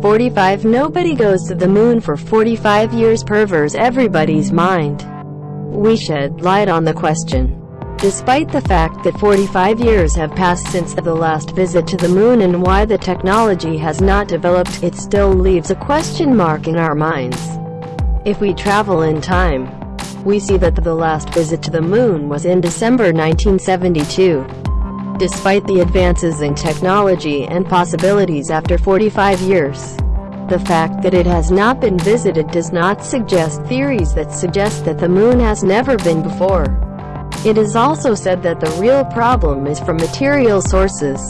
45 Nobody goes to the moon for 45 years pervers everybody's mind. We shed light on the question. Despite the fact that 45 years have passed since the last visit to the moon and why the technology has not developed, it still leaves a question mark in our minds. If we travel in time, we see that the last visit to the moon was in December 1972. Despite the advances in technology and possibilities after 45 years, the fact that it has not been visited does not suggest theories that suggest that the moon has never been before. It is also said that the real problem is from material sources.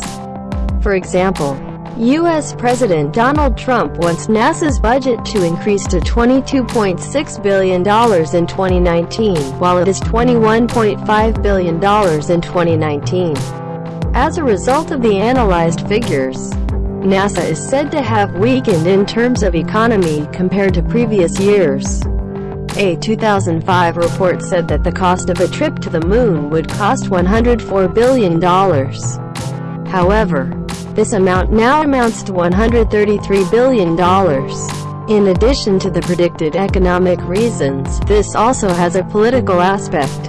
For example, U.S. President Donald Trump wants NASA's budget to increase to $22.6 billion in 2019, while it is $21.5 billion in 2019. As a result of the analyzed figures, NASA is said to have weakened in terms of economy compared to previous years. A 2005 report said that the cost of a trip to the moon would cost $104 billion. However, this amount now amounts to $133 billion. In addition to the predicted economic reasons, this also has a political aspect.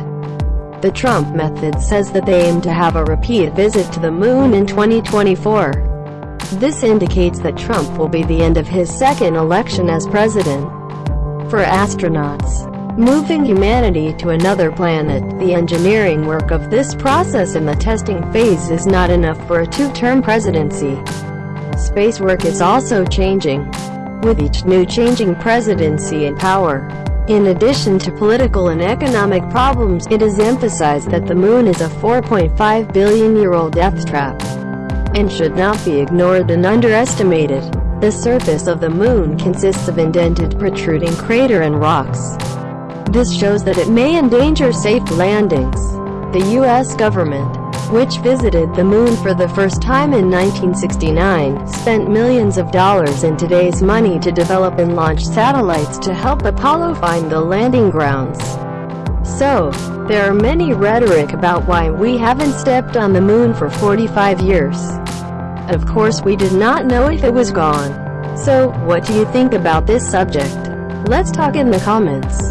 The Trump method says that they aim to have a repeat visit to the moon in 2024. This indicates that Trump will be the end of his second election as president for astronauts. Moving humanity to another planet, the engineering work of this process in the testing phase is not enough for a two-term presidency. Space work is also changing, with each new changing presidency in power. In addition to political and economic problems, it is emphasized that the moon is a 4.5 billion-year-old death trap and should not be ignored and underestimated. The surface of the moon consists of indented protruding crater and rocks. This shows that it may endanger safe landings. The U.S. government, which visited the moon for the first time in 1969, spent millions of dollars in today's money to develop and launch satellites to help Apollo find the landing grounds. So, there are many rhetoric about why we haven't stepped on the moon for 45 years. Of course we did not know if it was gone. So, what do you think about this subject? Let's talk in the comments.